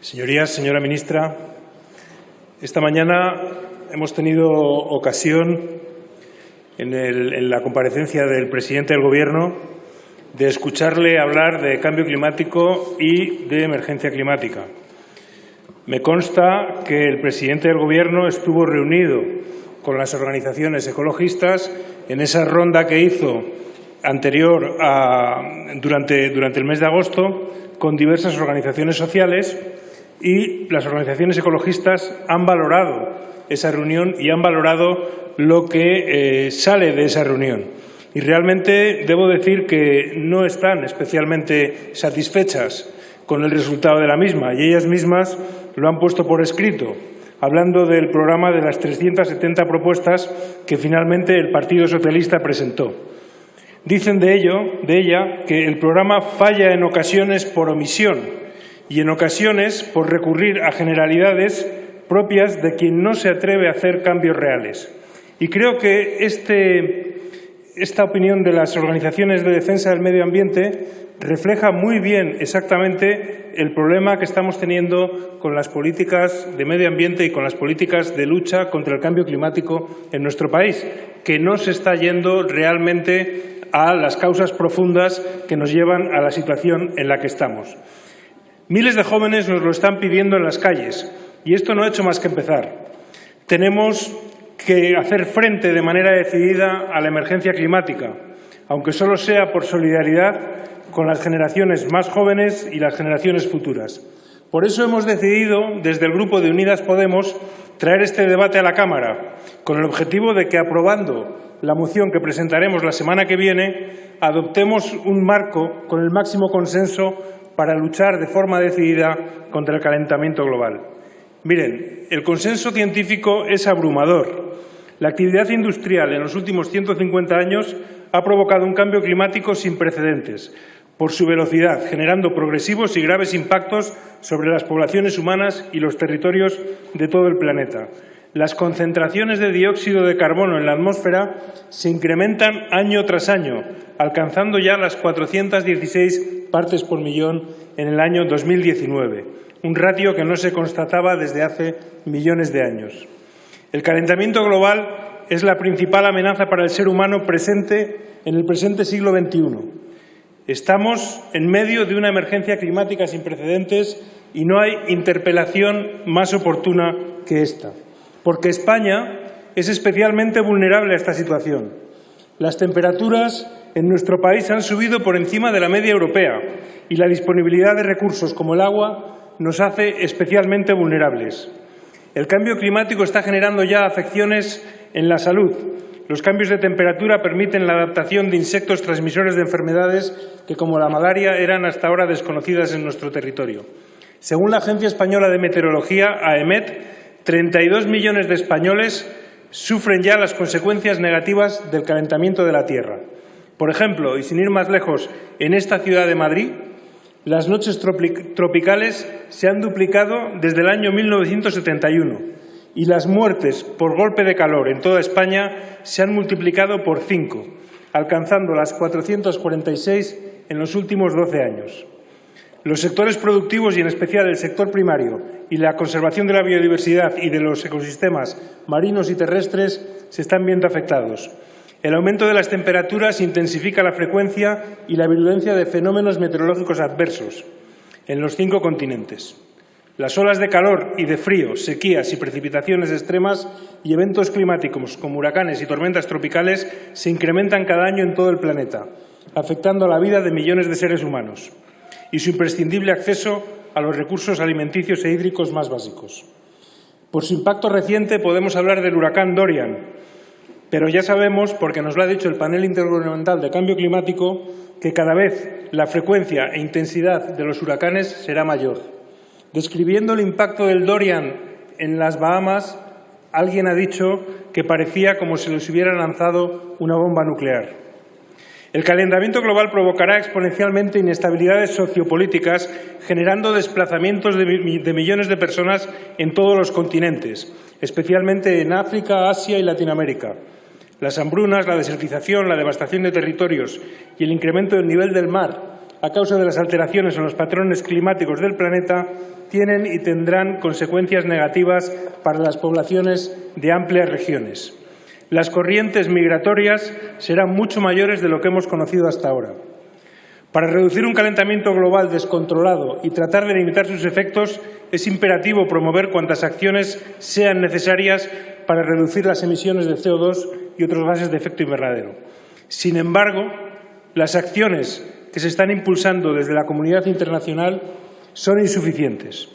Señorías, señora ministra, esta mañana hemos tenido ocasión en, la comparecencia del presidente del Gobierno de escucharle hablar de cambio climático y de emergencia climática. Me consta que el presidente del Gobierno estuvo reunido con las organizaciones ecologistas en esa ronda que hizo anterior a, durante, durante el mes de agosto con diversas organizaciones sociales y las organizaciones ecologistas han valorado esa reunión y han valorado lo que eh, sale de esa reunión. Y realmente debo decir que no están especialmente satisfechas con el resultado de la misma y ellas mismas lo han puesto por escrito, hablando del programa de las 370 propuestas que finalmente el Partido Socialista presentó. Dicen de ello, de ella, que el programa falla en ocasiones por omisión y en ocasiones por recurrir a generalidades propias de quien no se atreve a hacer cambios reales. Y creo que este, esta opinión de las organizaciones de defensa del medio ambiente refleja muy bien exactamente el problema que estamos teniendo con las políticas de medio ambiente y con las políticas de lucha contra el cambio climático en nuestro país, que no se está yendo realmente a las causas profundas que nos llevan a la situación en la que estamos. Miles de jóvenes nos lo están pidiendo en las calles y esto no ha hecho más que empezar. Tenemos que hacer frente de manera decidida a la emergencia climática, aunque solo sea por solidaridad con las generaciones más jóvenes y las generaciones futuras. Por eso hemos decidido, desde el Grupo de Unidas Podemos, traer este debate a la Cámara, con el objetivo de que, aprobando la moción que presentaremos la semana que viene, adoptemos un marco con el máximo consenso para luchar de forma decidida contra el calentamiento global. Miren, el consenso científico es abrumador. La actividad industrial en los últimos 150 años ha provocado un cambio climático sin precedentes por su velocidad, generando progresivos y graves impactos sobre las poblaciones humanas y los territorios de todo el planeta. Las concentraciones de dióxido de carbono en la atmósfera se incrementan año tras año, alcanzando ya las 416 partes por millón en el año 2019, un ratio que no se constataba desde hace millones de años. El calentamiento global es la principal amenaza para el ser humano presente en el presente siglo XXI. Estamos en medio de una emergencia climática sin precedentes y no hay interpelación más oportuna que esta, porque España es especialmente vulnerable a esta situación. Las temperaturas en nuestro país han subido por encima de la media europea y la disponibilidad de recursos como el agua nos hace especialmente vulnerables. El cambio climático está generando ya afecciones en la salud. Los cambios de temperatura permiten la adaptación de insectos transmisores de enfermedades que, como la malaria, eran hasta ahora desconocidas en nuestro territorio. Según la Agencia Española de Meteorología, AEMET, 32 millones de españoles sufren ya las consecuencias negativas del calentamiento de la Tierra. Por ejemplo, y sin ir más lejos, en esta ciudad de Madrid, las noches tropicales se han duplicado desde el año 1971 y las muertes por golpe de calor en toda España se han multiplicado por cinco, alcanzando las 446 en los últimos 12 años. Los sectores productivos y en especial el sector primario y la conservación de la biodiversidad y de los ecosistemas marinos y terrestres se están viendo afectados. El aumento de las temperaturas intensifica la frecuencia y la virulencia de fenómenos meteorológicos adversos en los cinco continentes. Las olas de calor y de frío, sequías y precipitaciones extremas y eventos climáticos como huracanes y tormentas tropicales se incrementan cada año en todo el planeta, afectando a la vida de millones de seres humanos y su imprescindible acceso a los recursos alimenticios e hídricos más básicos. Por su impacto reciente podemos hablar del huracán Dorian, pero ya sabemos, porque nos lo ha dicho el panel intergubernamental de cambio climático, que cada vez la frecuencia e intensidad de los huracanes será mayor. Describiendo el impacto del Dorian en las Bahamas, alguien ha dicho que parecía como si les hubiera lanzado una bomba nuclear. El calentamiento global provocará exponencialmente inestabilidades sociopolíticas, generando desplazamientos de, millones de personas en todos los continentes, especialmente en África, Asia y Latinoamérica. Las hambrunas, la desertización, la devastación de territorios y el incremento del nivel del mar a causa de las alteraciones en los patrones climáticos del planeta tienen y tendrán consecuencias negativas para las poblaciones de amplias regiones. Las corrientes migratorias serán mucho mayores de lo que hemos conocido hasta ahora. Para reducir un calentamiento global descontrolado y tratar de limitar sus efectos, es imperativo promover cuantas acciones sean necesarias para reducir las emisiones de CO2 y otros gases de efecto invernadero. Sin embargo, las acciones que se están impulsando desde la comunidad internacional son insuficientes.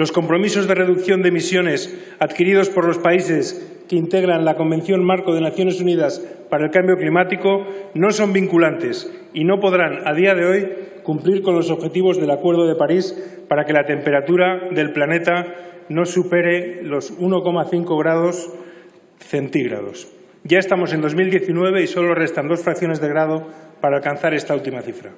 Los compromisos de reducción de emisiones adquiridos por los países que integran la Convención Marco de Naciones Unidas para el Cambio Climático no son vinculantes y no podrán, a día de hoy, cumplir con los objetivos del Acuerdo de París para que la temperatura del planeta no supere los 1,5 grados centígrados. Ya estamos en 2019 y solo restan dos fracciones de grado para alcanzar esta última cifra.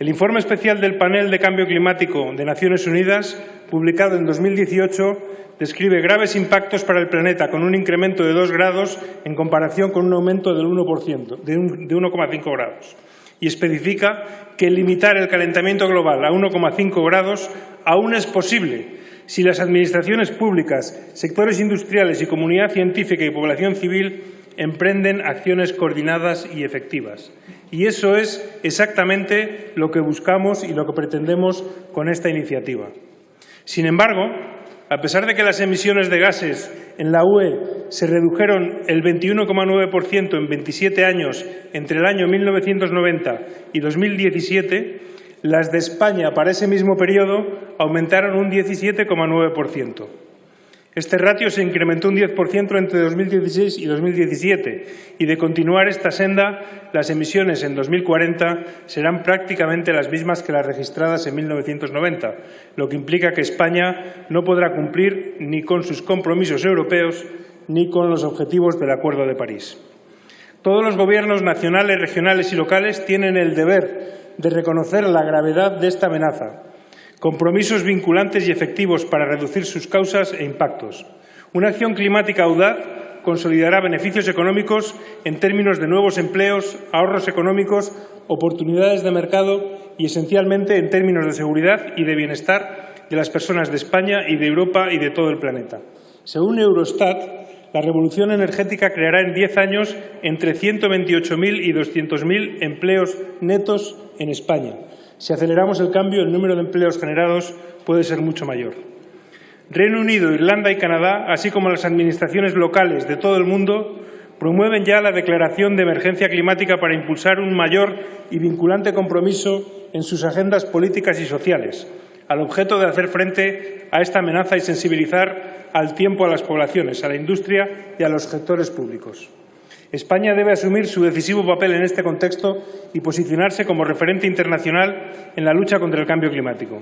El informe especial del Panel de Cambio Climático de Naciones Unidas, publicado en 2018, describe graves impactos para el planeta, con un incremento de dos grados en comparación con un aumento del 1%, de 1,5 grados, y especifica que limitar el calentamiento global a 1,5 grados aún es posible si las administraciones públicas, sectores industriales y comunidad científica y población civil emprenden acciones coordinadas y efectivas. Y eso es exactamente lo que buscamos y lo que pretendemos con esta iniciativa. Sin embargo, a pesar de que las emisiones de gases en la UE se redujeron el 21,9% en 27 años entre el año 1990 y 2017, las de España para ese mismo periodo aumentaron un 17,9%. Este ratio se incrementó un 10% entre 2016 y 2017 y de continuar esta senda, las emisiones en 2040 serán prácticamente las mismas que las registradas en 1990, lo que implica que España no podrá cumplir ni con sus compromisos europeos ni con los objetivos del Acuerdo de París. Todos los gobiernos nacionales, regionales y locales tienen el deber de reconocer la gravedad de esta amenaza compromisos vinculantes y efectivos para reducir sus causas e impactos. Una acción climática audaz consolidará beneficios económicos en términos de nuevos empleos, ahorros económicos, oportunidades de mercado y, esencialmente, en términos de seguridad y de bienestar de las personas de España y de Europa y de todo el planeta. Según Eurostat, la revolución energética creará en diez años entre 128.000 y 200.000 empleos netos en España, si aceleramos el cambio, el número de empleos generados puede ser mucho mayor. Reino Unido, Irlanda y Canadá, así como las administraciones locales de todo el mundo, promueven ya la declaración de emergencia climática para impulsar un mayor y vinculante compromiso en sus agendas políticas y sociales, al objeto de hacer frente a esta amenaza y sensibilizar al tiempo a las poblaciones, a la industria y a los sectores públicos. España debe asumir su decisivo papel en este contexto y posicionarse como referente internacional en la lucha contra el cambio climático.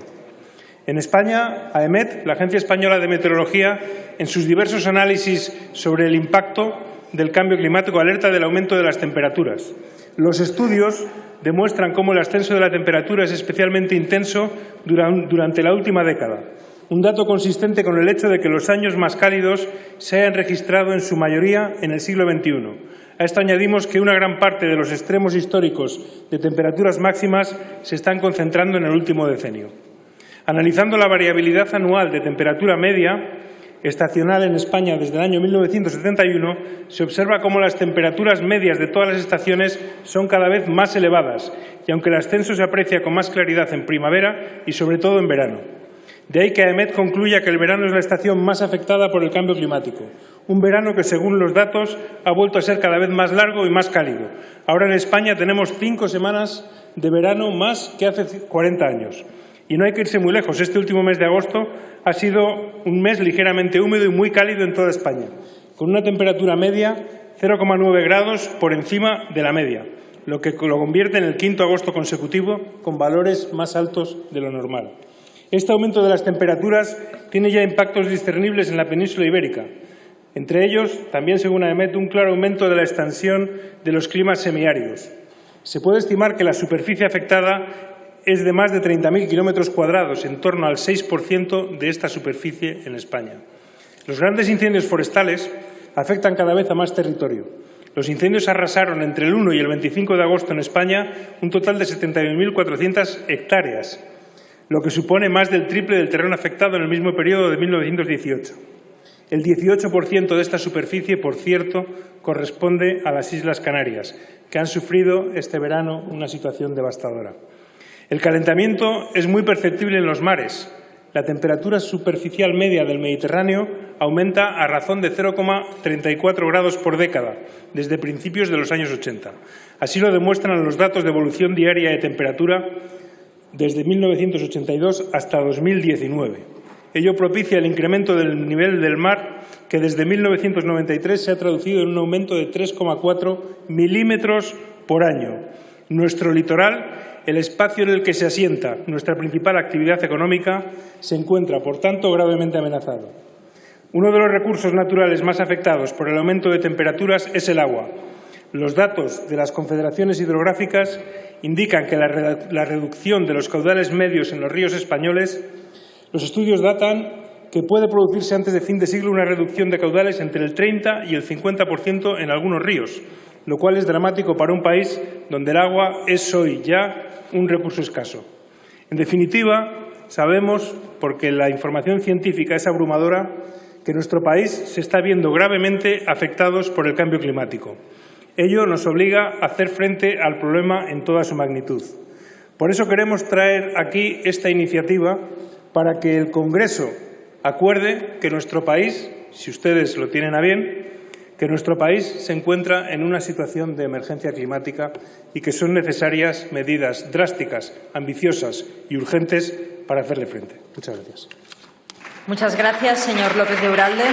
En España, AEMET, la Agencia Española de Meteorología, en sus diversos análisis sobre el impacto del cambio climático, alerta del aumento de las temperaturas. Los estudios demuestran cómo el ascenso de la temperatura es especialmente intenso durante la última década, un dato consistente con el hecho de que los años más cálidos se hayan registrado en su mayoría en el siglo XXI, a esto añadimos que una gran parte de los extremos históricos de temperaturas máximas se están concentrando en el último decenio. Analizando la variabilidad anual de temperatura media estacional en España desde el año 1971, se observa cómo las temperaturas medias de todas las estaciones son cada vez más elevadas y aunque el ascenso se aprecia con más claridad en primavera y sobre todo en verano. De ahí que AEMET concluya que el verano es la estación más afectada por el cambio climático, un verano que, según los datos, ha vuelto a ser cada vez más largo y más cálido. Ahora en España tenemos cinco semanas de verano más que hace 40 años. Y no hay que irse muy lejos. Este último mes de agosto ha sido un mes ligeramente húmedo y muy cálido en toda España, con una temperatura media 0,9 grados por encima de la media, lo que lo convierte en el quinto agosto consecutivo con valores más altos de lo normal. Este aumento de las temperaturas tiene ya impactos discernibles en la península ibérica, entre ellos, también según AEMET, un claro aumento de la extensión de los climas semiáridos. Se puede estimar que la superficie afectada es de más de 30.000 kilómetros cuadrados, en torno al 6% de esta superficie en España. Los grandes incendios forestales afectan cada vez a más territorio. Los incendios arrasaron entre el 1 y el 25 de agosto en España un total de 71.400 hectáreas, lo que supone más del triple del terreno afectado en el mismo periodo de 1918. El 18% de esta superficie, por cierto, corresponde a las Islas Canarias, que han sufrido este verano una situación devastadora. El calentamiento es muy perceptible en los mares. La temperatura superficial media del Mediterráneo aumenta a razón de 0,34 grados por década desde principios de los años 80. Así lo demuestran los datos de evolución diaria de temperatura desde 1982 hasta 2019. Ello propicia el incremento del nivel del mar que desde 1993 se ha traducido en un aumento de 3,4 milímetros por año. Nuestro litoral, el espacio en el que se asienta nuestra principal actividad económica, se encuentra, por tanto, gravemente amenazado. Uno de los recursos naturales más afectados por el aumento de temperaturas es el agua. Los datos de las confederaciones hidrográficas indican que la, reducción de los caudales medios en los ríos españoles, los estudios datan que puede producirse antes de fin de siglo una reducción de caudales entre el 30 y el 50% en algunos ríos, lo cual es dramático para un país donde el agua es hoy ya un recurso escaso. En definitiva, sabemos, porque la información científica es abrumadora, que nuestro país se está viendo gravemente afectados por el cambio climático. Ello nos obliga a hacer frente al problema en toda su magnitud. Por eso queremos traer aquí esta iniciativa para que el Congreso acuerde que nuestro país, si ustedes lo tienen a bien, que nuestro país se encuentra en una situación de emergencia climática y que son necesarias medidas drásticas, ambiciosas y urgentes para hacerle frente. Muchas gracias. Muchas gracias, señor López de Uralde.